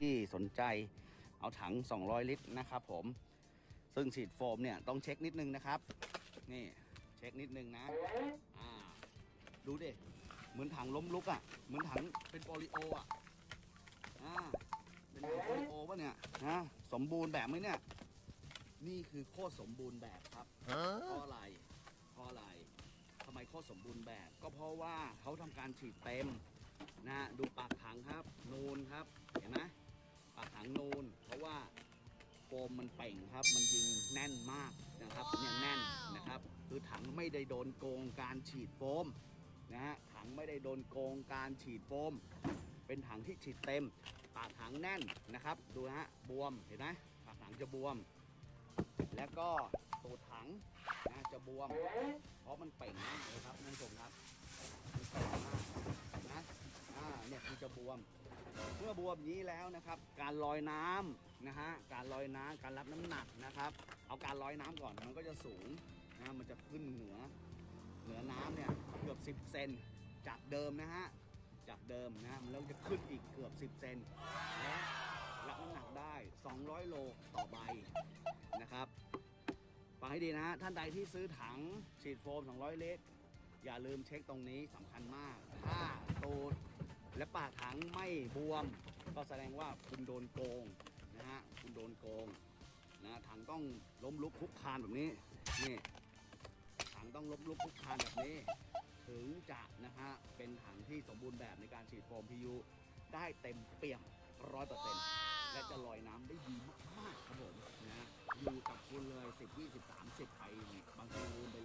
ที่สนใจเอาถัง 200 ลิตรนะครับผม ซึ่งฉีดโฟมเนี่ยต้องเช็คนิดนึงนะครับ นี่เช็คนิดนึงนะอ่าดูดิ เหมือนถังล้มลุกอะ่ะ เหมือนถังเป็นโปลิโออะอ่าเป็นถังโปลิโอป่ะเนี่ยนะสมบูรณ์แบบไหมเนี่ย นี่คือโคตรสมบูรณ์แบบครับเพราะอะไรเพราะอะไรทำไมโคตรสมบูรณ์แบบ ก็เพราะว่าเขาทำการฉีดเต็มนะ งนูน เพราะว่าโฟมมันเป่งครับ มันยิงแน่นมากนะครับเนี่ยแน่นนะครับ คือถังไม่ได้โดนโกงการฉีดโฟมนะฮะถังไม่ได้โดนโกงการฉีดโฟม เป็นถังที่ฉีดเต็ม ปากถังแน่นนะครับ ดูนะฮะบวมเห็นไหมปากถังจะบวม แล้วก็ตูดถังนะจะบวม เพราะมันเป่งมากเลยครับท่านผู้ชมครับมันเป่งมากนะอ่าเนี่ยมันจะบวม เมื่อบวมนี้แล้วนะครับ การลอยน้ำนะฮะการลอยน้ำการรับน้ำหนักนะครับ เอาการลอยน้ำก่อนมันก็จะสูงนะมันจะขึ้นเหนือเหนือน้ำเนี่ยเกือบ 10 เซนจากเดิมนะฮะจากเดิมนะมันเริ่มจะขึ้นอีกเกือบ 10 เซนและรับน้ำหนักได้ 200 โลต่อใบนะครับฟังให้ดีนะฮะท่านใดที่ซื้อถังฉีดโฟม 200 ลิตรอย่าลืมเช็คตรงนี้สำคัญมาก ถ้าตูด และปากถังไม่บวม ก็แสดงว่าคุณโดนโกงนะฮะคุณโดนโกงนะถังต้องล้มลุกคลุกคลานแบบนี้นี่ถังต้องล้มลุกคลุกคลานแบบนี้ ถึงจะนะฮะเป็นถังที่สมบูรณ์แบบในการฉีดโฟม PU ได้เต็มเปี่ยมร้อยเปอร์เซ็นต์และจะลอยน้ำได้ดีมากๆครับผมนะอยู่กับคุณเลย 10 20 30 ไปบางทีลืมไป